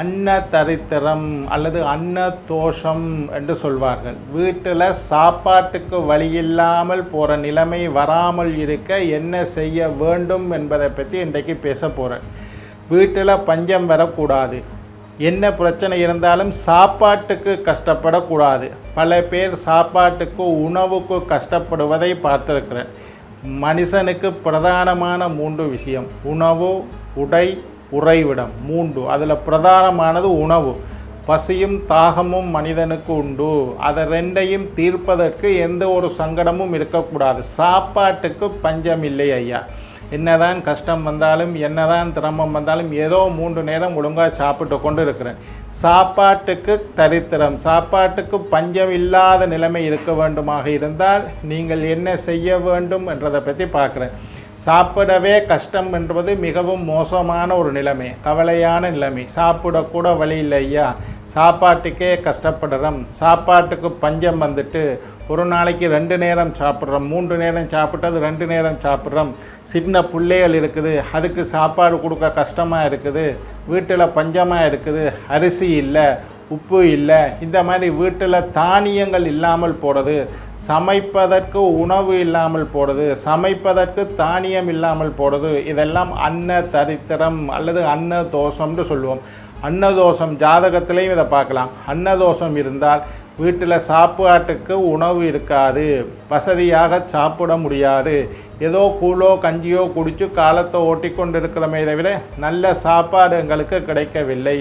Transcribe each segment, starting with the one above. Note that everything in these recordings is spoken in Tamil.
அன்ன தரித்திரம் அல்லது அன்ன தோஷம் என்று சொல்வார்கள். வீட்டில் சாப்பாட்டுக்கு வழி இல்லாமல் போகிற நிலைமை வராமல் இருக்க என்ன செய்ய வேண்டும் என்பதை பற்றி இன்றைக்கு பேச போகிறேன் வீட்டில் பஞ்சம் வரக்கூடாது. என்ன பிரச்சனை இருந்தாலும் சாப்பாட்டுக்கு கஷ்டப்படக்கூடாது. பல பேர் சாப்பாட்டுக்கு உணவுக்கு கஷ்டப்படுவதை பார்த்துருக்கிறேன். மனுஷனுக்கு பிரதானமான மூன்று விஷயம். உணவு உடை உறைவிடம் மூன்று அதில் பிரதானமானது உணவு. பசியும் தாகமும் மனிதனுக்கு உண்டு. அதை ரெண்டையும் தீர்ப்பதற்கு எந்த ஒரு சங்கடமும் இருக்கக்கூடாது. சாப்பாட்டுக்கு பஞ்சம் இல்லை ஐயா. என்னதான் கஷ்டம் வந்தாலும் என்னதான் திரமம் வந்தாலும் ஏதோ மூன்று நேரம் ஒழுங்காக சாப்பிட்டு கொண்டு இருக்கிறேன் சாப்பாட்டுக்கு தரித்திரம் சாப்பாட்டுக்கு பஞ்சம் இல்லாத நிலைமை இருக்க வேண்டுமாக இருந்தால் நீங்கள் என்ன செய்ய வேண்டும் என்றதை பற்றி பார்க்குறேன். சாப்பிடவே கஷ்டம் என்பது மிகவும் மோசமான ஒரு நிலைமை கவலையான நிலைமை. சாப்பிடக்கூட வழி இல்லை ஐயா. சாப்பாட்டுக்கே கஷ்டப்படுறோம். சாப்பாட்டுக்கு பஞ்சம் வந்துட்டு ஒரு நாளைக்கு ரெண்டு நேரம் சாப்பிட்றோம். மூன்று நேரம் சாப்பிட்டது ரெண்டு நேரம் சாப்பிட்றோம். சின்ன பிள்ளைகள் இருக்குது. அதுக்கு சாப்பாடு கொடுக்க கஷ்டமாக இருக்குது. வீட்டில் பஞ்சமாக இருக்குது. அரிசி இல்லை. உப்பு இல்லை. இந்த மாதிரி வீட்டில் தானியங்கள் இல்லாமல் போடுறது சமைப்பதற்கு உணவு இல்லாமல் போடுறது சமைப்பதற்கு தானியம் இல்லாமல் போடுறது இதெல்லாம் அன்ன தரித்திரம் அல்லது அன்ன தோஷம்னு சொல்லுவோம். அன்னதோஷம் ஜாதகத்திலையும் இதை பார்க்கலாம். அன்னதோஷம் இருந்தால் வீட்டில் சாப்பாட்டுக்கு உணவு இருக்காது. வசதியாக சாப்பிட முடியாது. ஏதோ கூழோ கஞ்சியோ குடித்து காலத்தை ஓட்டி கொண்டு இருக்கிறோமே தவிர நல்ல சாப்பாடு எங்களுக்கு கிடைக்கவில்லை.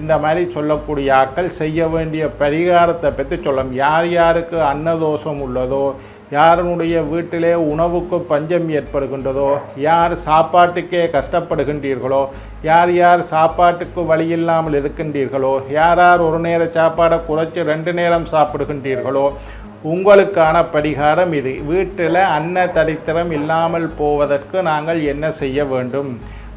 இந்த மாதிரி சொல்லக்கூடிய ஆட்கள் செய்ய வேண்டிய பரிகாரத்தை பற்றி சொல்லலாம் யார் யாருக்கு அன்னதோஷம் உள்ளதோ யாருடைய வீட்டிலே உணவுக்கு பஞ்சம் ஏற்படுகின்றதோ யார் சாப்பாட்டுக்கே கஷ்டப்படுகின்றீர்களோ யார் யார் சாப்பாட்டுக்கு வழி இல்லாமல் இருக்கின்றீர்களோ யார் யார் ஒரு நேர சாப்பாடை குறைச்சி ரெண்டு நேரம் சாப்பிடுகின்றீர்களோ உங்களுக்கான பரிகாரம் இது. வீட்டில் அன்ன தரித்திரம் இல்லாமல் போவதற்கு நாங்கள் என்ன செய்ய வேண்டும்?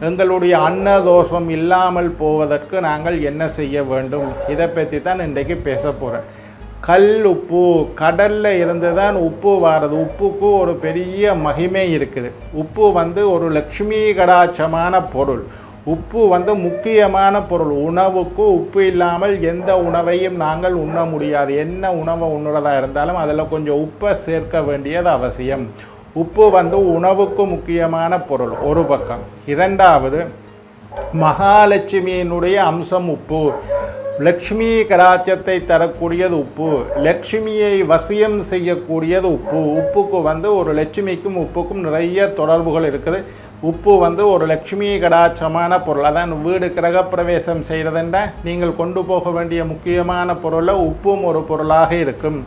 எங்களுடைய அன்ன தோஷம் இல்லாமல் போவதற்கு நாங்கள் என்ன செய்ய வேண்டும்? இதை பற்றி தான் இன்றைக்கு பேச போகிறேன் கல் உப்பு கடலில் இருந்து தான் உப்பு வாரது. உப்புக்கு ஒரு பெரிய மகிமை இருக்குது. உப்பு வந்து ஒரு லக்ஷ்மி கடாட்சமான பொருள். உப்பு வந்து முக்கியமான பொருள். உணவுக்கு உப்பு இல்லாமல் எந்த உணவையும் நாங்கள் உண்ண முடியாது. என்ன உணவை உண்ணுறதா இருந்தாலும் அதில் கொஞ்சம் உப்பை சேர்க்க வேண்டியது அவசியம். உப்பு வந்து உணவுக்கு முக்கியமான பொருள். ஒரு பக்கம். இரண்டாவது மகாலட்சுமியினுடைய அம்சம் உப்பு. லக்ஷ்மி கடாட்சத்தை தரக்கூடியது உப்பு. லக்ஷ்மியை வசியம் செய்யக்கூடியது உப்பு. உப்புக்கு வந்து ஒரு லட்சுமிக்கும் உப்புக்கும் நிறைய தொடர்புகள் இருக்குது. உப்பு வந்து ஒரு லக்ஷ்மி கடாட்சமான பொருள். அதான் வீடு கிரகப்பிரவேசம் செய்கிறதுன்ற நீங்கள் கொண்டு போக வேண்டிய முக்கியமான பொருளில் உப்பும் ஒரு பொருளாக இருக்கும்.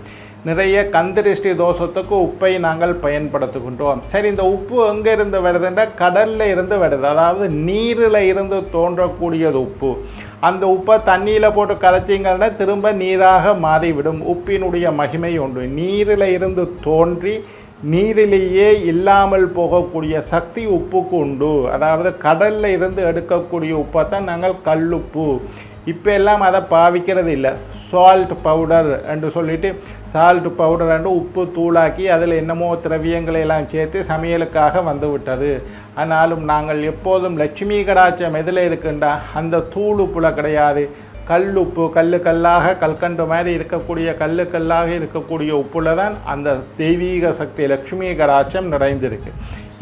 நிறைய கந்திரிஷ்டி தோஷத்துக்கு உப்பை நாங்கள் பயன்படுத்துகின்றோம். சரி இந்த உப்பு எங்கே இருந்து வருதுன்னா கடலில் இருந்து வருது. அதாவது நீரில் இருந்து தோன்றக்கூடியது உப்பு. அந்த உப்பை தண்ணியில் போட்டு கரைச்சிங்கன்னா திரும்ப நீராக மாறிவிடும். உப்பினுடைய மகிமை உண்டு. நீரில் இருந்து தோன்றி நீரிலேயே இல்லாமல் போகக்கூடிய சக்தி உப்புக்கு உண்டு. அதாவது கடலில் இருந்து எடுக்கக்கூடிய உப்பை தான் நாங்கள் கல்லுப்பு. இப்போ எல்லாம் அதை பாவிக்கிறது இல்லை சால்ட் பவுடர் என்று சொல்லிட்டு சால்ட் பவுடர் என்று உப்பு தூளாக்கி அதில் என்னமோ திரவியங்களை எல்லாம் சேர்த்து சமையலுக்காக வந்து விட்டது. ஆனாலும் நாங்கள் எப்போதும் லட்சுமி கடாட்சம் எதில் இருக்குண்டா? அந்த தூள் உப்புல கிடையாது. கல் உப்பு கல் கல்லாக கல்கண்டு மாதிரி இருக்கக்கூடிய கல்லு கல்லாக இருக்கக்கூடிய உப்புல தான் அந்த தெய்வீக சக்தி லக்ஷ்மி கடாட்சம் நிறைந்திருக்கு.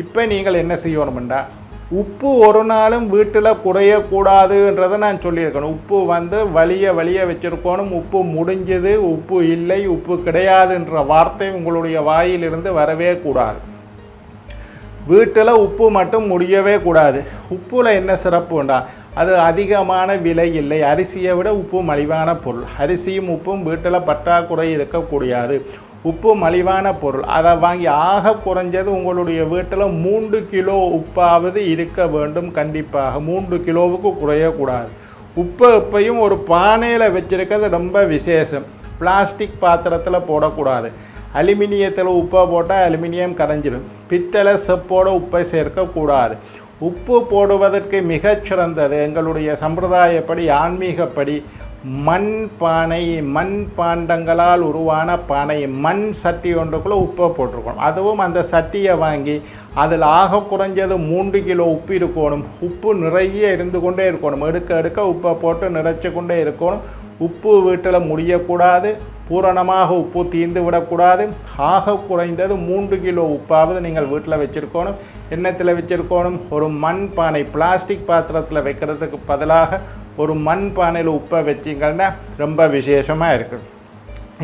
இப்போ நீங்கள் என்ன செய்யணும்டா? உப்பு ஒரு நாளும் வீட்டில் குறையக்கூடாதுன்றதை நான் சொல்லியிருக்கணும். உப்பு வந்து வலிய வலிய வச்சுருக்கணும். உப்பு முடிஞ்சது உப்பு இல்லை உப்பு கிடையாதுன்ற வார்த்தை உங்களுடைய வாயிலிருந்து வரவே கூடாது. வீட்டில் உப்பு மட்டும் முடியவே கூடாது. உப்பில் என்ன சிறப்புண்டா? அது அதிகமான விலை இல்லை. அரிசியை விட உப்பு மலிவான பொருள். அரிசியும் உப்பும் வீட்டில் பற்றாக்குறை இருக்கக்கூடியது. உப்பு மலிவான பொருள். அதை வாங்கி ஆக குறைஞ்சது உங்களுடைய வீட்டில் மூன்று கிலோ உப்பாவது இருக்க வேண்டும் கண்டிப்பாக. மூன்று கிலோவுக்கு குறையக்கூடாது. உப்பு உப்பையும் ஒரு பானையில் வச்சுருக்கிறது ரொம்ப விசேஷம். பிளாஸ்டிக் பாத்திரத்தில் போடக்கூடாது. அலுமினியத்தில் உப்பை போட்டால் அலுமினியம் கரைஞ்சிடும். பித்தளை செப்போட உப்பை சேர்க்கக்கூடாது. உப்பு போடுவதற்கு மிகச்சிறந்தது எங்களுடைய சம்பிரதாயப்படி ஆன்மீகப்படி மண் பானை மண் பாண்டங்களால் உருவான பானை மண் சட்டி ஒன்றுக்குள்ளே உப்பை போட்டிருக்கணும். அதுவும் அந்த சட்டியை வாங்கி அதில் ஆக குறைஞ்சது மூன்று கிலோ உப்பு இருக்கணும். உப்பு நிறைய இருந்து கொண்டே இருக்கணும். எடுக்க எடுக்க உப்பை போட்டு நிறைச்சி கொண்டே இருக்கணும். உப்பு வீட்டில் முடியக்கூடாது. பூரணமாக உப்பு தீர்ந்து விடக்கூடாது. ஆக குறைந்தது மூன்று கிலோ உப்பாவது நீங்கள் வீட்டில் வச்சுருக்கணும். எண்ணத்தில் வச்சுருக்கணும். ஒரு மண் பானை பிளாஸ்டிக் பாத்திரத்தில் வைக்கிறதுக்கு பதிலாக ஒரு மண் பானையில் உப்பை வச்சிங்கன்னா ரொம்ப விசேஷமாக இருக்குது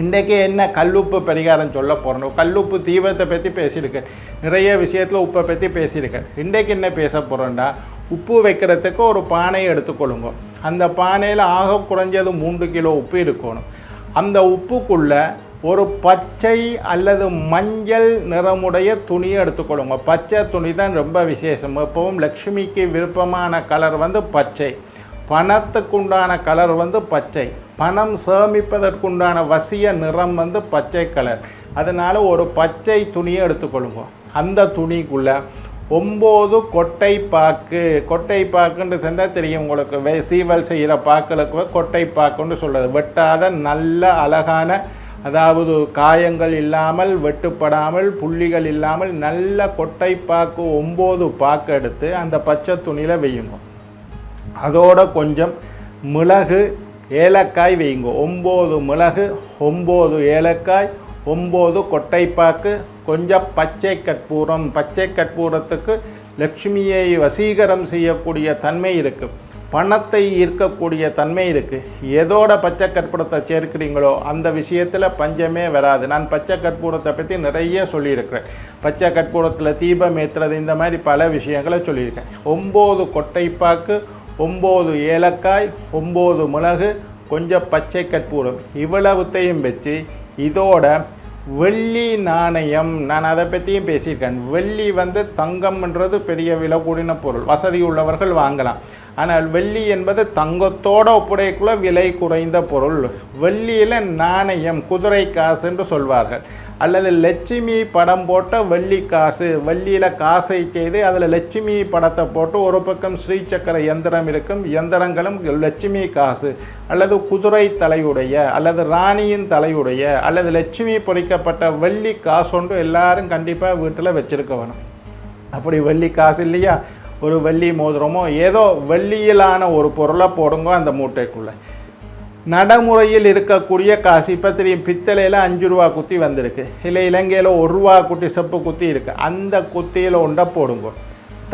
இன்றைக்கி என்ன கல்லுப்பு பரிகாரம் சொல்ல போகிறோம் கல்லுப்பு தீபத்தை பற்றி பேசியிருக்கேன். நிறைய விஷயத்தில் உப்பை பற்றி பேசியிருக்கேன். இன்றைக்கு என்ன பேச போகிறோம்னா உப்பு வைக்கிறதுக்கு ஒரு பானையை எடுத்துக்கொள்ளுங்க. அந்த பானையில் ஆக குறைஞ்சது மூன்று கிலோ உப்பு இருக்கணும். அந்த உப்புக்குள்ளே ஒரு பச்சை அல்லது மஞ்சள் நிறமுடைய துணியை எடுத்துக்கொள்ளுங்க. பச்சை துணி தான் ரொம்ப விசேஷம். எப்பவும் லக்ஷ்மிக்கு விருப்பமான கலர் வந்து பச்சை. பணத்துக்குண்டான கலர் வந்து பச்சை. பணம் சேமிப்பதற்குண்டான வசிய நிறம் வந்து பச்சை கலர். அதனால் ஒரு பச்சை துணியை எடுத்துக்கொள்ளுங்க. அந்த துணிக்குள்ளே ஒம்பது கொட்டை பாக்கு கொட்டை பாக்குன்னு தந்தால் தெரியும் உங்களுக்கு. சீவல் செய்கிற பாக்களுக்கு கொட்டை பாக்குன்னு சொல்கிறது வெட்டாத நல்ல அழகான அதாவது காயங்கள் இல்லாமல் வெட்டுப்படாமல் புள்ளிகள் இல்லாமல் நல்ல கொட்டை பாக்கு ஒம்பது பாக்கு எடுத்து அந்த பச்சை துணியில் வெய்யுங்க. அதோட கொஞ்சம் மிளகு ஏலக்காய் வைங்க ஒம்பது மிளகு ஒம்பது ஏலக்காய் ஒம்பது கொட்டைப்பாக்கு கொஞ்சம் பச்சை கற்பூரம். பச்சை கற்பூரத்துக்கு லக்ஷ்மியை வசீகரம் செய்யக்கூடிய தன்மை இருக்குது பணத்தை ஈர்க்கக்கூடிய தன்மை இருக்குது எதோட பச்சை கற்பூரத்தை சேர்க்கிறீங்களோ அந்த விஷயத்தில் பஞ்சமே வராது. நான் பச்சை கற்பூரத்தை பற்றி நிறைய சொல்லியிருக்கிறேன். பச்சை கற்பூரத்தில் தீபம் ஏற்றுறது இந்த மாதிரி பல விஷயங்களை சொல்லியிருக்கேன். ஒம்பது கொட்டைப்பாக்கு ஒம்பது ஏலக்காய் ஒம்பது மிளகு கொஞ்சம் பச்சை கற்பூரம். இவ்வளவுத்தையும் வச்சு இதோட வெள்ளி நாணயம் நான் அதை பற்றியும் பேசியிருக்கேன். வெள்ளி வந்து தங்கம்ன்றது பெரிய விலை கூடின பொருள். வசதி உள்ளவர்கள் வாங்கலாம். ஆனால் வெள்ளி என்பது தங்கத்தோட ஒப்புடையக்குள்ள விலை குறைந்த பொருள். வெள்ளியில் நாணயம் குதிரை காசு என்று சொல்வார்கள். அல்லது லட்சுமி படம் போட்ட வெள்ளி காசு. வெள்ளியில் காசை செய்து அதில் லட்சுமி படத்தை போட்டு ஒரு பக்கம் ஸ்ரீசக்கர எந்திரம் இருக்கும் எந்திரங்களும் லட்சுமி காசு. அல்லது குதிரை தலையுடைய அல்லது ராணியின் தலையுடைய அல்லது லட்சுமி பொறிக்கப்பட்ட வெள்ளி காசு ஒன்று எல்லாரும் கண்டிப்பாக வீட்டில் வச்சிருக்க வேணும். அப்படி வெள்ளி காசு இல்லையா? ஒரு வெள்ளி மோதிரமோ ஏதோ வெள்ளியிலான ஒரு பொருளை போடுங்க அந்த மூட்டைக்குள்ளே. நடைமுறையில் இருக்கக்கூடிய காசு இப்போ தெரியும் பித்தளையில் அஞ்சு ரூபா குத்தி வந்திருக்கு. இல்லை இலங்கையில் ஒரு ரூபா குட்டி செப்பு குத்தி இருக்குது அந்த குத்தியில் ஒன்றை போடுங்க.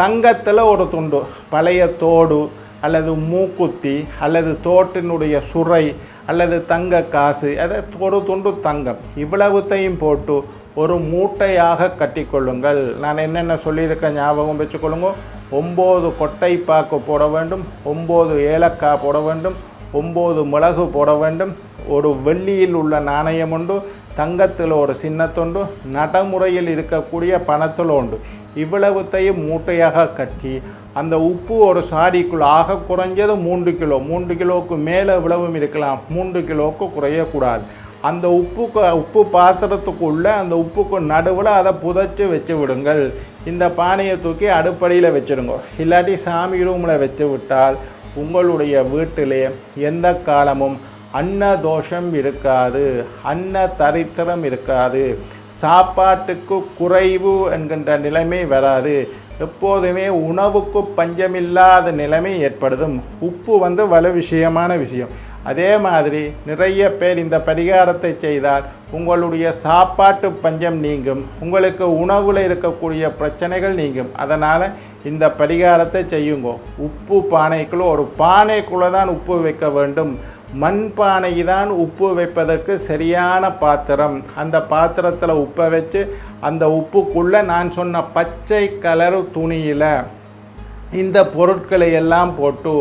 தங்கத்தில் ஒரு துண்டு பழைய தோடு அல்லது மூக்குத்தி அல்லது தோட்டினுடைய சுரை அல்லது தங்க காசு அதை ஒரு துண்டு தங்கம். இவ்வளவுத்தையும் போட்டு ஒரு மூட்டையாக கட்டிக்கொள்ளுங்கள். நான் என்னென்ன சொல்லியிருக்கேன் ஞாபகம் வச்சுக்கொள்ளுங்க. ஒம்பது கொட்டை பாக்கு போட வேண்டும் ஒம்பது ஏலக்காய் போட வேண்டும் ஒம்பது மிளகு போட வேண்டும். ஒரு வெள்ளியில் உள்ள நாணயம் உண்டு தங்கத்தில் ஒரு சின்னத்துண்டு நடைமுறையில் இருக்கக்கூடிய பணத்தில் உண்டு. இவ்வளவுத்தையும் மூட்டையாக கட்டி அந்த உப்பு ஒரு சாடிக்குள் ஆக குறைஞ்சது மூன்று கிலோ. மூன்று கிலோவுக்கு மேலே இவ்வளவும் இருக்கலாம் மூன்று கிலோவுக்கு குறையக்கூடாது. அந்த உப்புக்கு உப்பு பாத்திரத்துக்குள்ளே அந்த உப்புக்கு நடுவில் அதை புதைச்சி வச்சு விடுங்கள். இந்த பானையை தூக்கி அடுப்படியில் வச்சுடுங்க. இல்லாட்டி சாமி ரூமில் வச்சு விட்டால் உங்களுடைய வீட்டிலே எந்த காலமும் அன்ன தோஷம் இருக்காது அன்ன தரித்திரம் இருக்காது சாப்பாட்டுக்கு குறைவு என்கின்ற நிலைமை வராது. எப்போதுமே உணவுக்கு பஞ்சமில்லாத நிலைமை ஏற்படுதும். உப்பு வந்து வல விஷயமான விஷயம். அதே மாதிரி நிறைய பேர் இந்த பரிகாரத்தை செய்தால் உங்களுடைய சாப்பாட்டு பஞ்சம் நீங்கும் உங்களுக்கு உணவில் இருக்கக்கூடிய பிரச்சனைகள் நீங்கும். அதனால் இந்த பரிகாரத்தை செய்யுங்க. உப்பு பானைக்குள்ளே ஒரு பானைக்குள்ளே தான் உப்பு வைக்க வேண்டும். மண் பானை தான் உப்பு வைப்பதற்கு சரியான பாத்திரம். அந்த பாத்திரத்தில் உப்பை வச்சு அந்த உப்புக்குள்ளே நான் சொன்ன பச்சை கலர் துணியில் இந்த பொருட்களை எல்லாம் போட்டு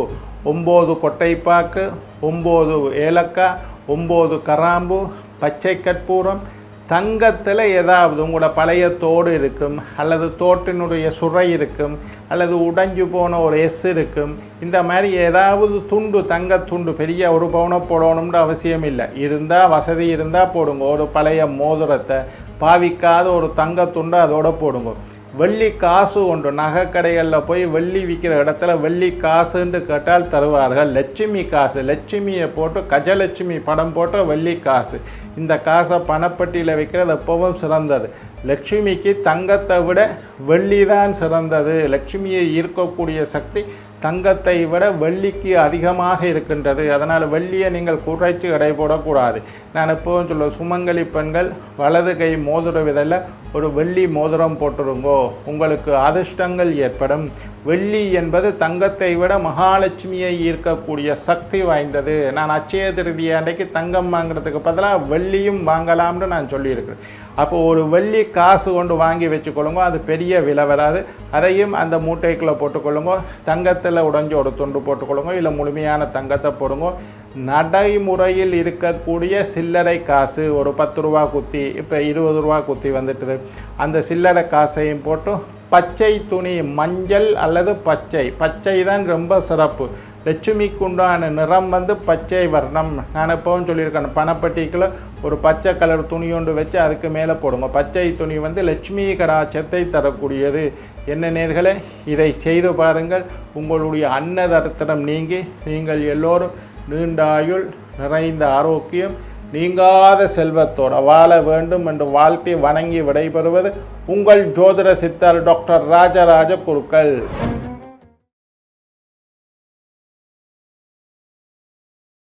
ஒம்பது கொட்டைப்பாக்கு ஒம்பது ஏலக்காய் ஒம்பது கராம்பு பச்சை கற்பூரம். தங்கத்தில் ஏதாவது உங்களோட பழைய தோடு இருக்கும் அல்லது தோட்டினுடைய சுரை இருக்கும் அல்லது உடைஞ்சு போன ஒரு எஸ் இருக்கும் இந்த மாதிரி ஏதாவது துண்டு தங்க துண்டு பெரிய ஒரு பவுனை போடணும்னு அவசியம் இல்லை. இருந்தால் வசதி இருந்தால் போடுங்க. ஒரு பழைய மோதிரத்தை பாவிக்காத ஒரு தங்க துண்டு அதோட போடுங்க. வெள்ளி காசு ஒன்று நகைக்கடைகளில் போய் வெள்ளி விற்கிற இடத்துல வெள்ளி காசுன்னு கேட்டால் தருவார்கள். லட்சுமி காசு. லட்சுமியை போட்டு கஜலட்சுமி படம் போட்டு வெள்ளி காசு. இந்த காசை பணப்பட்டியில் வைக்கிறது எப்பவும் சிறந்தது. லட்சுமிக்கு தங்கத்தை விட வெள்ளி தான் சிறந்தது. லட்சுமியை ஈர்க்கக்கூடிய சக்தி தங்கத்தை விட வெள்ளிக்கு அதிகமாக இருக்கின்றது. அதனால் வெள்ளியை நீங்கள் குறைச்சி எடை போடக்கூடாது. நான் எப்போவும் சொல்ல சுமங்கலி பெண்கள் வலது கை மோதிர விதல்ல ஒரு வெள்ளி மோதிரம் போட்டுருங்கோ. உங்களுக்கு அதிர்ஷ்டங்கள் ஏற்படும். வெள்ளி என்பது தங்கத்தை விட மகாலட்சுமியை ஈர்க்கக்கூடிய சக்தி வாய்ந்தது. நான் அச்சய திருதி அன்றைக்கு தங்கம் வாங்குறதுக்கு பதிலாக வெள்ளியும் வாங்கலாம்னு நான் சொல்லியிருக்கிறேன். அப்போ ஒரு வெள்ளி காசு கொண்டு வாங்கி வச்சுக்கொள்ளுங்க அது பெரிய விலை வராது. அதையும் அந்த மூட்டைக்குள்ளே போட்டுக்கொள்ளுங்க தங்கத்தில் உடஞ்சி ஒரு துண்டு போட்டுக்கொள்ளுங்க இல்லை முழுமையான தங்கத்தை போடுங்க. நடைமுறையில் இருக்கக்கூடிய சில்லறை காசு ஒரு பத்து ரூபா குத்தி இப்போ இருபது ரூபா குத்தி வந்துட்டுது. அந்த சில்லறை காசையும் போட்டு பச்சை துணி மஞ்சள் அல்லது பச்சை. பச்சை தான் ரொம்ப சிறப்பு. லட்சுமிக்கு உண்டான நிறம் வந்து பச்சை வர்ணம். நான் எப்பவும் சொல்லியிருக்கேன் பணப்பட்டிக்கில் ஒரு பச்சை கலர் துணி ஒன்று வச்சு அதுக்கு மேலே போடுங்க. பச்சை துணி வந்து லட்சுமி கடாச்சத்தை தரக்கூடியது. என்ன நேர்களே இதை செய்து பாருங்கள். உங்களுடைய அன்னதர்த்தனம் நீங்கி நீங்கள் எல்லோரும் நீண்டாயுள் நிறைந்த ஆரோக்கியம் நீங்காத செல்வத்தோடு வாழ வேண்டும் என்று வாழ்த்தி வணங்கி விடைபெறுவது உங்கள் ஜோதிட சித்தர் டாக்டர் ராஜராஜ குருக்கள்.